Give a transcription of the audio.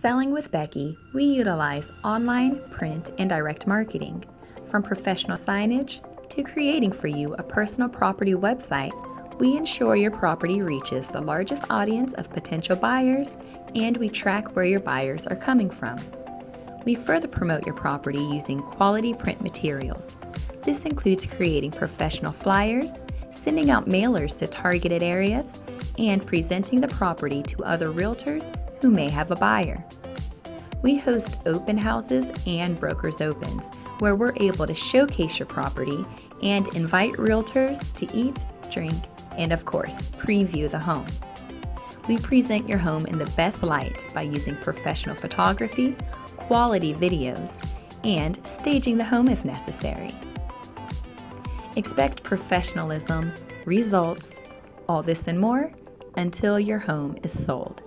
Selling with Becky, we utilize online, print, and direct marketing. From professional signage to creating for you a personal property website, we ensure your property reaches the largest audience of potential buyers and we track where your buyers are coming from. We further promote your property using quality print materials. This includes creating professional flyers, sending out mailers to targeted areas, and presenting the property to other realtors who may have a buyer. We host open houses and brokers opens where we're able to showcase your property and invite realtors to eat, drink, and of course, preview the home. We present your home in the best light by using professional photography, quality videos, and staging the home if necessary. Expect professionalism, results, all this and more until your home is sold.